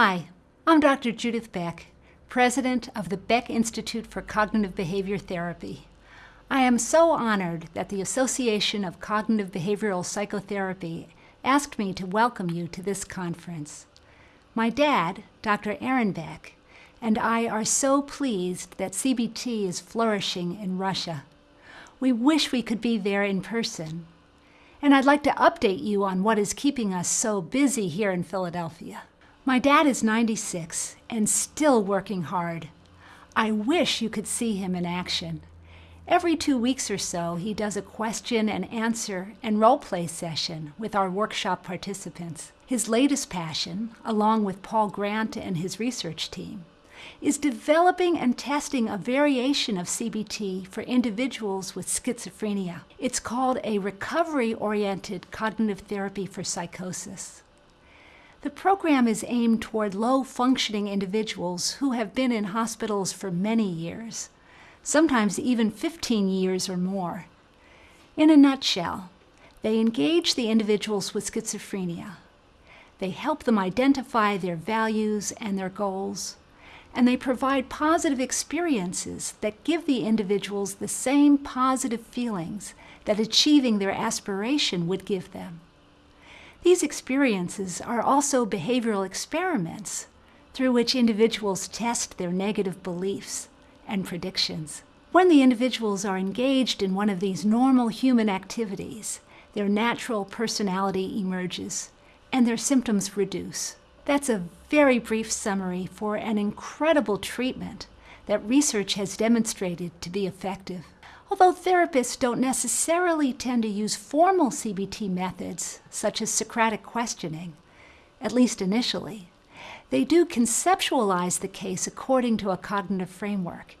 Hi, I'm Dr. Judith Beck, President of the Beck Institute for Cognitive Behavior Therapy. I am so honored that the Association of Cognitive Behavioral Psychotherapy asked me to welcome you to this conference. My dad, Dr. Aaron Beck, and I are so pleased that CBT is flourishing in Russia. We wish we could be there in person. And I'd like to update you on what is keeping us so busy here in Philadelphia. My dad is 96 and still working hard. I wish you could see him in action. Every two weeks or so, he does a question and answer and role play session with our workshop participants. His latest passion, along with Paul Grant and his research team, is developing and testing a variation of CBT for individuals with schizophrenia. It's called a recovery-oriented cognitive therapy for psychosis. The program is aimed toward low-functioning individuals who have been in hospitals for many years sometimes even 15 years or more. In a nutshell, they engage the individuals with schizophrenia. They help them identify their values and their goals, and they provide positive experiences that give the individuals the same positive feelings that achieving their aspiration would give them. These experiences are also behavioral experiments through which individuals test their negative beliefs and predictions. When the individuals are engaged in one of these normal human activities, their natural personality emerges and their symptoms reduce. That's a very brief summary for an incredible treatment that research has demonstrated to be effective. Although therapists don't necessarily tend to use formal CBT methods, such as Socratic questioning, at least initially, they do conceptualize the case according to a cognitive framework,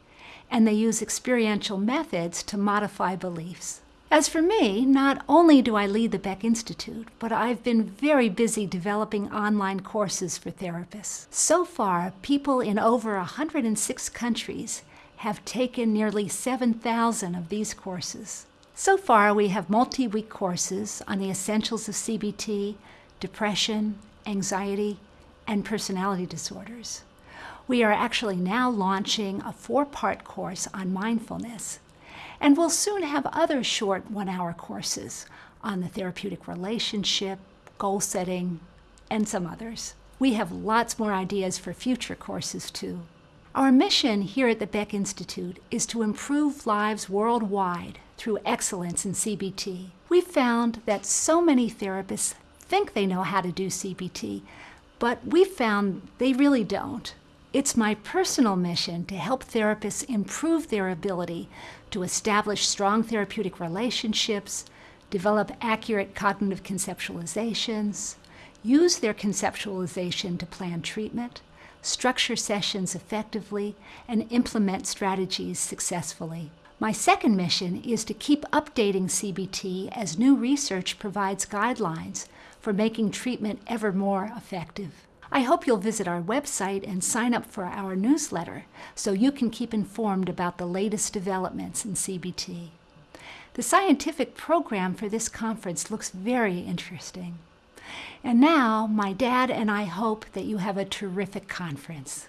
and they use experiential methods to modify beliefs. As for me, not only do I lead the Beck Institute, but I've been very busy developing online courses for therapists. So far, people in over 106 countries have taken nearly 7,000 of these courses. So far, we have multi-week courses on the essentials of CBT, depression, anxiety, and personality disorders. We are actually now launching a four-part course on mindfulness, and we'll soon have other short one-hour courses on the therapeutic relationship, goal setting, and some others. We have lots more ideas for future courses too. Our mission here at the Beck Institute is to improve lives worldwide through excellence in CBT. We've found that so many therapists think they know how to do CBT, but we found they really don't. It's my personal mission to help therapists improve their ability to establish strong therapeutic relationships, develop accurate cognitive conceptualizations, use their conceptualization to plan treatment, structure sessions effectively, and implement strategies successfully. My second mission is to keep updating CBT as new research provides guidelines for making treatment ever more effective. I hope you'll visit our website and sign up for our newsletter so you can keep informed about the latest developments in CBT. The scientific program for this conference looks very interesting. And now, my dad and I hope that you have a terrific conference.